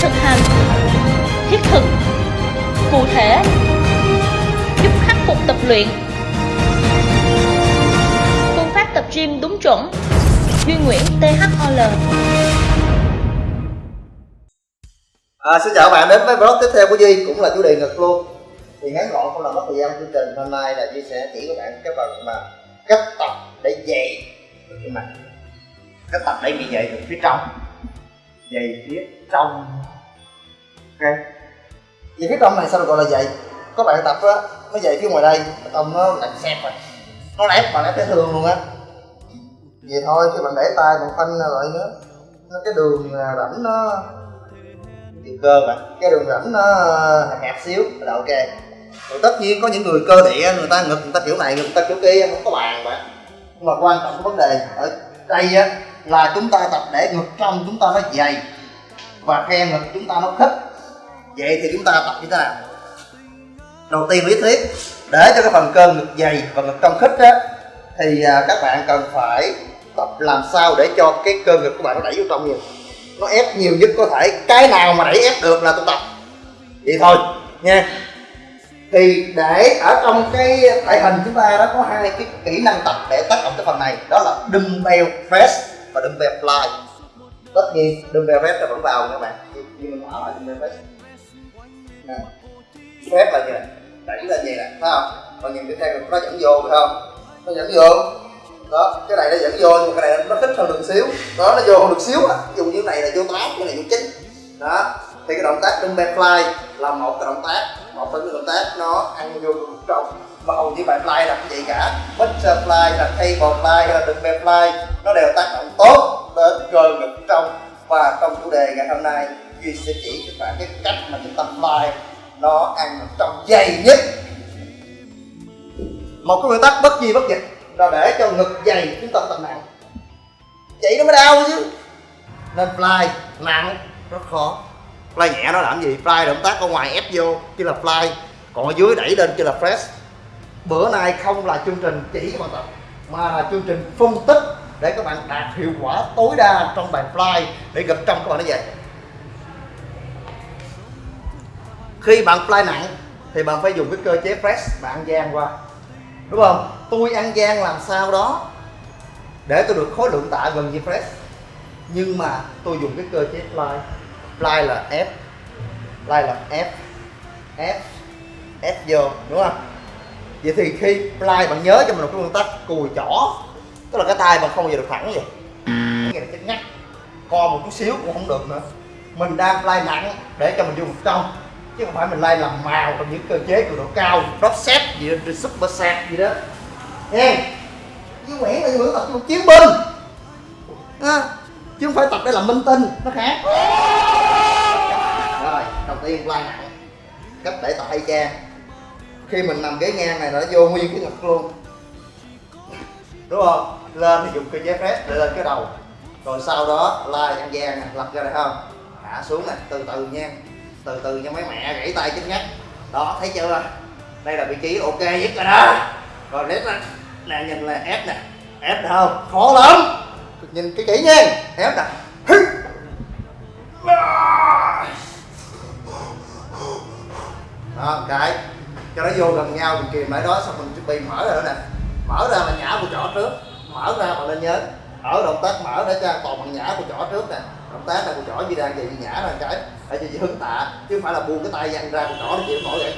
thực hành thiết thực cụ thể giúp khắc phục tập luyện. Phương pháp tập gym đúng chuẩn. Duy Nguyễn THOL À, xin chào các bạn đến với vlog tiếp theo của Duy cũng là chủ đề ngực luôn. Thì ngắn gọn không làm mất thời gian chương trình. Hôm nay là Duy sẽ chỉ các bạn cái phần mà cách tập để dày cái mặt. Cách tập để bị dày từ phía trong. Dày phía trong ok. Dày cái trong này sao được gọi là vậy. có bạn tập á nó dày phía ngoài đây. Tông nó lạnh xẹp rồi à. nó lép mà lép thấy thương luôn á. Vậy thôi, khi bạn để tay bạn phanh lại nữa. Nó cái đường à, rãnh nó đường cơ mà. Cái đường rãnh nó hẹp hẹp xíu là ok. Rồi tất nhiên có những người cơ địa, người ta ngực người ta kiểu này, người ta kiểu kia, không có bàn mà. Nhưng mà quan trọng vấn đề ở đây á, là chúng ta tập để ngực trong chúng ta nó dày và khe ngực chúng ta nó khít vậy thì chúng ta tập như thế nào? Đầu tiên lý thuyết để cho cái phần cơ ngực dày và ngực cong khít á, thì à, các bạn cần phải tập làm sao để cho cái cơ ngực của bạn nó đẩy vô trong nhiều. Nó ép nhiều nhất có thể, cái nào mà đẩy ép được là tôi tập. Vậy thôi, nha. Thì để ở trong cái tại hình chúng ta đó có hai cái kỹ năng tập để tác động cái phần này, đó là dumbbell press và dumbbell fly tất nhiên, dumbbell press là vẫn vào các bạn. Nhưng mà ở dumbbell press nè phép là gì nè đẩy lên vậy nè phải không? Còn nhìn cái theo nó dẫn vô, phải không? Nó dẫn vô. Đó, cái này nó dẫn vô, nhưng mà cái này nó thích hơn được xíu. Đó, nó vô hơn được xíu á. Dùng như này là vô tám cái này vô chín đó, thì cái động tác trong fly là một cái động tác, một trong những động tác nó ăn vô trong. Mà hầu như bạn fly là cũng vậy cả butterfly là cable fly hay là đừng fly, nó đều tác động tốt đến cơ ngực trong và trong chủ đề ngày hôm nay, duy sẽ chỉ các bạn cái cách mà chúng ta fly nó ăn trong dày nhất. Một cái nguyên tắc bất di bất dịch là để cho ngực dày chúng ta tập nặng. Vậy nó mới đau chứ. Nên fly nặng, rất khó. Fly nhẹ nó làm gì? Fly động tác ở ngoài ép vô kia là fly. Còn ở dưới đẩy lên kia là press. Bữa nay không là chương trình chỉ các bạn tập, mà là chương trình phân tích để các bạn đạt hiệu quả tối đa trong bài fly, để gặp trong các bạn nó vậy. Khi bạn fly nặng, thì bạn phải dùng cái cơ chế press, bạn gian qua. Đúng không? Tôi ăn gian làm sao đó để tôi được khối lượng tạ gần như press. Nhưng mà tôi dùng cái cơ chế fly. Fly là F. Fly là F. F. F vô, đúng không? Vậy thì khi fly, bạn nhớ cho mình một cái nguyên tắc, cùi chỏ tức là cái tay mình không bao giờ được thẳng vậy. Cái này ngắt co một chút xíu cũng không được nữa. Mình đang lay nặng để cho mình vô một trong. Chứ không phải mình lay làm màu trong những cơ chế cường độ cao drop set gì đó super set gì đó. Nghe chứ Nguyễn là Nguyễn tập một chiến binh. À, chứ không phải tập để làm minh tinh nó khác. Rồi đầu tiên lay nặng cách để tập hay trang khi mình nằm ghế ngang này nó vô nguyên cái ngực luôn đúng không? Lên thì dùng cây giấy press để lên cái đầu. Rồi sau đó lai ăn gian lật ra đây không? Hạ xuống này từ từ nha. Từ từ cho mấy mẹ gãy tay chết ngắt. Đó, thấy chưa? Đây là vị trí ok nhất rồi đó. Rồi nét nè nè, nhìn là ép nè. Ép được không? Khó lắm. Nhìn cái kỹ nha. Ép nè. Đó cái. Cho nó vô gần nhau mình kìm lại đó xong mình chuẩn bị mở rồi đó nè mở ra là nhả của trỏ trước. Mở ra mà lên nhớ. Ở động tác mở để cho toàn bằng nhả của trỏ trước nè. Động tác này của trỏ gì đang gì nhả ra cái để cho chị hứng tạ. Chứ không phải là buông cái tay dằn ra của trỏ để chịu nổi vậy.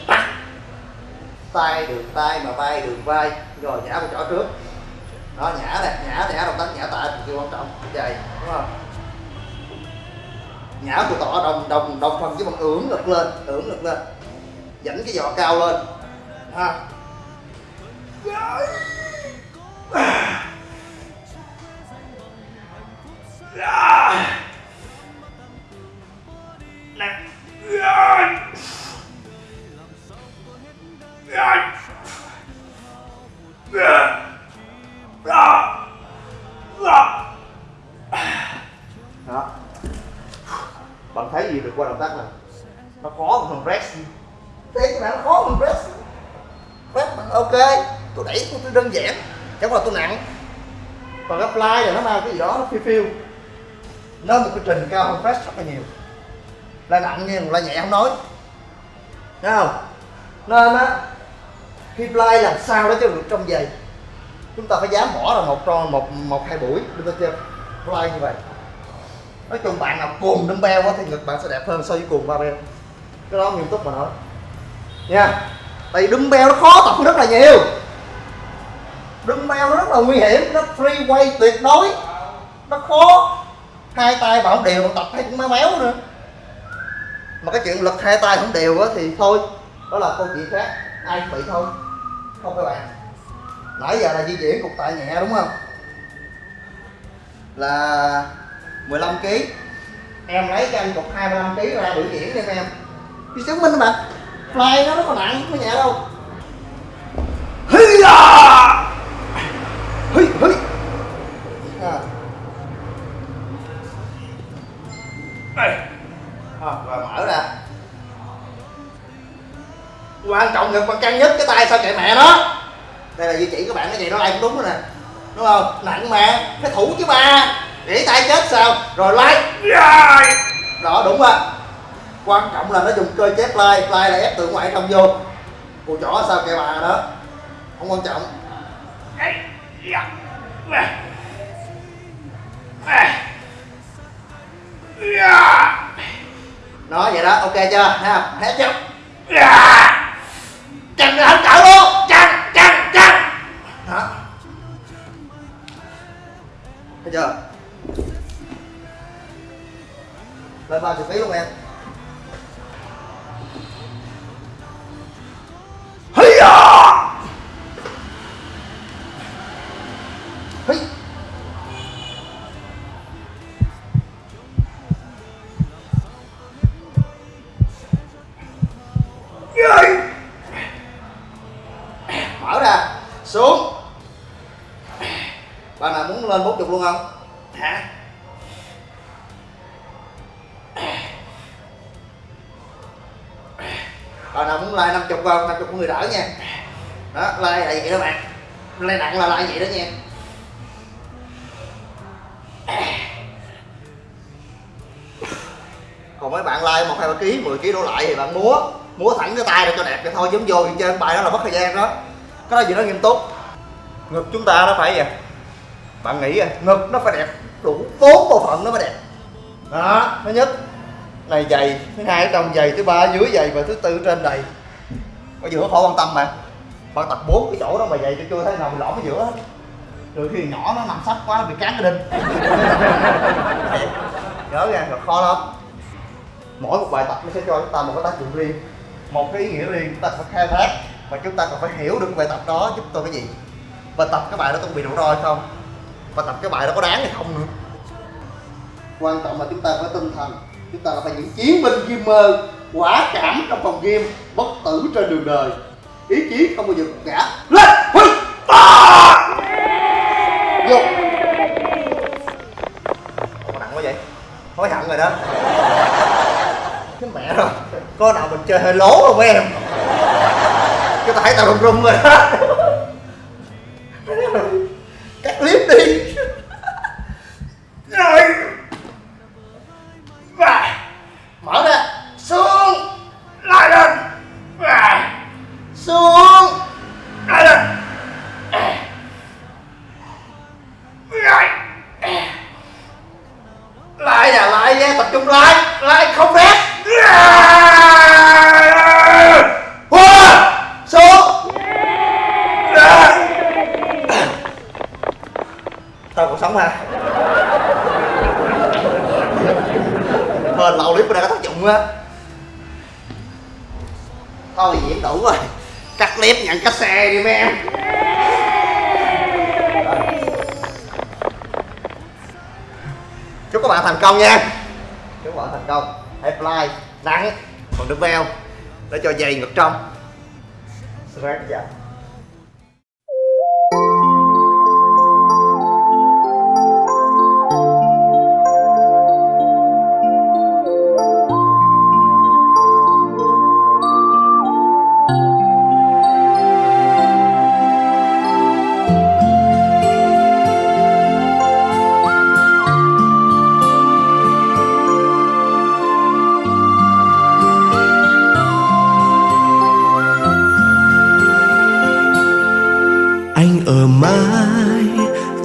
Tay đường tay mà vai đường vai. Rồi nhả của trỏ trước. Đó, nhả nè, nhả nhả, động tác nhả tạ cực kỳ quan trọng. Vậy, đúng không? Nhả của tỏ đồng đồng đồng phần với bằng ưỡn lực lên, ưỡn lực lên. Dẫn cái giò cao lên. Ha bạn thấy gì được qua động tác này? Nó khó hơn phần press thế cái này nó khó hơn press press bạn ok. Tôi đẩy tôi, tôi đơn giản chẳng qua tôi nặng. Còn cái fly là nó mang cái gì đó, nó phiêu phiêu. Nó một cái trình cao hơn fast rất là nhiều. Là nặng nhưng là nhẹ không nói. Thấy không? Nên á, khi fly làm sao đó cho được trong giày. Chúng ta phải dám bỏ ra một tròn, một một, hai buổi được ta chơi fly như vậy. Nói chung bạn nào cuồng dumbbell á thì ngực bạn sẽ đẹp hơn so với cuồng barbell cái đó nghiêm túc mà nói. Nha. Tại vì dumbbell nó khó tập rất là nhiều dumbbell nó rất là nguy hiểm, nó free way tuyệt đối. Nó khó. Hai tay bảo không đều mà tập thấy cũng méo méo nữa. Mà cái chuyện lực hai tay không đều á thì thôi, đó là câu chuyện khác. Ai cũng bị thôi, không các bạn. Nãy giờ là di chuyển cục tạ nhẹ đúng không? Là 15 kg em lấy cho anh cục 25 kg ra biểu diễn đi em. Đi chứng minh bạn. Fly nó rất là nặng, không nhẹ đâu. À, rồi mở ra. Quan trọng ngực bạn căng nhất cái tay sao chạy mẹ nó. Đây là di chỉ các bạn cái gì nó lại cũng đúng rồi nè. Đúng không? Nặng mà cái thủ chứ ba. Để tay chết sao? Rồi like. Đó đúng rồi. Quan trọng là nó dùng cơ chế fly fly là ép từ ngoại trong vô. Cùi chỏ sao kệ bà đó. Không quan trọng nó vậy đó ok chưa? Ha hết chưa? Là không cỡ luôn. Chằng chằng chằng đó thấy chưa? Lên ba chục ký luôn em lên 40 luôn không? Hả? Bạn nào muốn like 50 không? 50 của người đỡ nha. Đó, like là vậy đó bạn. Like nặng là like vậy đó nha. Còn mấy bạn like một hai ba ký, 10 ký đổ lại thì bạn múa, múa thẳng cái tay ra cho đẹp vậy thôi giống vô chơi bài đó là mất thời gian đó. Cái đó gì nó nghiêm túc. Ngực chúng ta nó phải vậy. Bạn nghĩ à, ngực nó phải đẹp đủ bốn bộ phận nó mới đẹp. Đó, thứ nhất này dày thứ hai ở trong dày thứ ba ở dưới dày và thứ tư trên đầy ở giữa khỏi quan tâm mà. Bạn tập bốn cái chỗ đó mà dày tôi chưa thấy nào bị lõm ở giữa hết. Rồi khi nhỏ nó nằm sắp quá bị cán cái đinh. Nhớ nha rồi khó lắm. Mỗi một bài tập nó sẽ cho chúng ta một cái tác dụng riêng. Một cái ý nghĩa riêng chúng ta phải khai thác và chúng ta còn phải hiểu được bài tập đó giúp tôi cái gì. Và tập cái bài đó tôi bị rủi ro hay không? Và tập cái bài đó có đáng hay không nữa? Quan trọng là chúng ta phải tinh thần. Chúng ta là phải những chiến binh gamer quả cảm trong phòng game bất tử trên đường đời. Ý chí không bao giờ gục ngã lên. Huy! Ta! Vô! Ủa, nặng quá vậy? Hối hận rồi đó. Cái mẹ rồi. Có nào mình chơi hơi lố không em? Cho ta thấy tao run run rồi đó cắt clip đi rồi và mở ra xuống lại lên và xuống lại lên rồi lại là lại nha tập trung lại lại không phép Hoa! xuống tao còn sống hả hên lâu clip này có tác dụng á thôi diễn đủ rồi cắt clip, nhận cái xe đi mấy em. Chúc các bạn thành công nha. Chúc các bạn thành công. Hãy fly nắng còn đứng veo để cho dày ngực trong. Straight dạ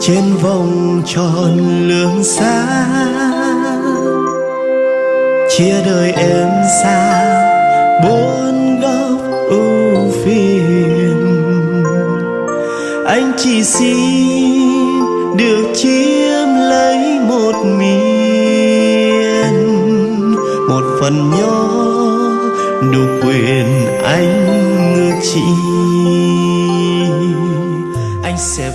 trên vòng tròn lương xa. Chia đời em xa bốn góc ưu phiền. Anh chỉ xin được chiếm lấy một miền, một phần nhỏ đủ quyền anh ngược chi anh sẽ